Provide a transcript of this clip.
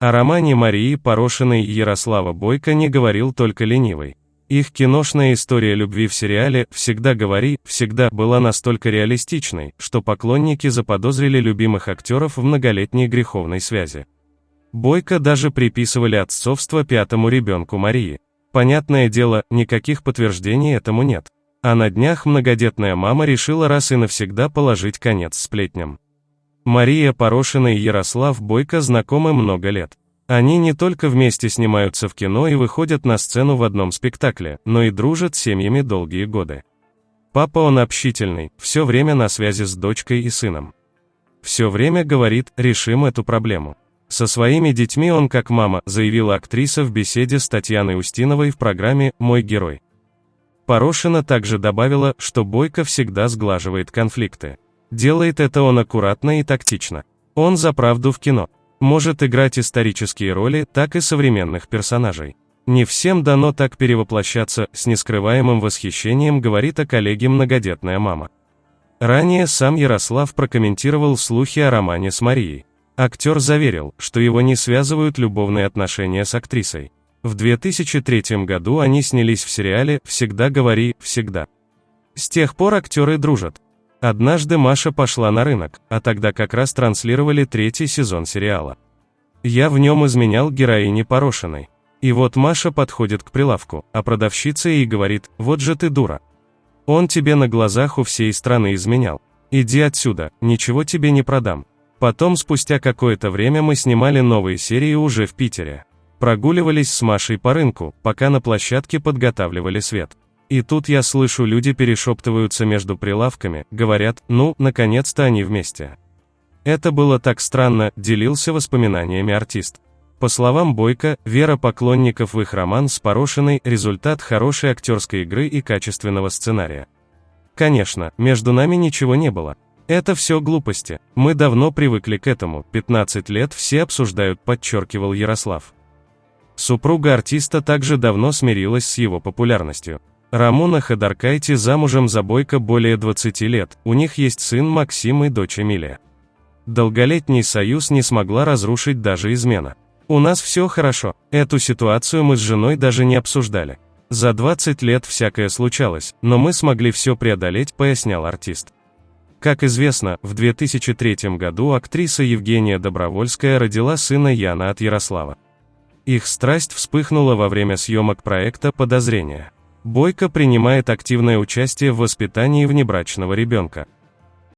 О романе Марии Порошиной и Ярослава Бойко не говорил только ленивый. Их киношная история любви в сериале «Всегда говори, всегда» была настолько реалистичной, что поклонники заподозрили любимых актеров в многолетней греховной связи. Бойко даже приписывали отцовство пятому ребенку Марии. Понятное дело, никаких подтверждений этому нет. А на днях многодетная мама решила раз и навсегда положить конец сплетням. Мария Порошина и Ярослав Бойко знакомы много лет. Они не только вместе снимаются в кино и выходят на сцену в одном спектакле, но и дружат с семьями долгие годы. Папа он общительный, все время на связи с дочкой и сыном. Все время говорит, решим эту проблему. Со своими детьми он как мама, заявила актриса в беседе с Татьяной Устиновой в программе «Мой герой». Порошина также добавила, что Бойко всегда сглаживает конфликты. Делает это он аккуратно и тактично. Он за правду в кино. Может играть исторические роли, так и современных персонажей. Не всем дано так перевоплощаться, с нескрываемым восхищением говорит о коллеге многодетная мама. Ранее сам Ярослав прокомментировал слухи о романе с Марией. Актер заверил, что его не связывают любовные отношения с актрисой. В 2003 году они снялись в сериале «Всегда говори, всегда». С тех пор актеры дружат. Однажды Маша пошла на рынок, а тогда как раз транслировали третий сезон сериала. Я в нем изменял героине Порошиной. И вот Маша подходит к прилавку, а продавщица ей говорит, вот же ты дура. Он тебе на глазах у всей страны изменял. Иди отсюда, ничего тебе не продам. Потом спустя какое-то время мы снимали новые серии уже в Питере. Прогуливались с Машей по рынку, пока на площадке подготавливали свет. И тут я слышу, люди перешептываются между прилавками, говорят, ну, наконец-то они вместе. Это было так странно, делился воспоминаниями артист. По словам Бойко, вера поклонников в их роман с Порошиной – результат хорошей актерской игры и качественного сценария. Конечно, между нами ничего не было. Это все глупости. Мы давно привыкли к этому, 15 лет все обсуждают, подчеркивал Ярослав. Супруга артиста также давно смирилась с его популярностью. Рамона Ходоркайте замужем за Бойко более 20 лет, у них есть сын Максим и дочь Эмилия. Долголетний союз не смогла разрушить даже измена. У нас все хорошо, эту ситуацию мы с женой даже не обсуждали. За 20 лет всякое случалось, но мы смогли все преодолеть, пояснял артист. Как известно, в 2003 году актриса Евгения Добровольская родила сына Яна от Ярослава. Их страсть вспыхнула во время съемок проекта «Подозрение». Бойко принимает активное участие в воспитании внебрачного ребенка.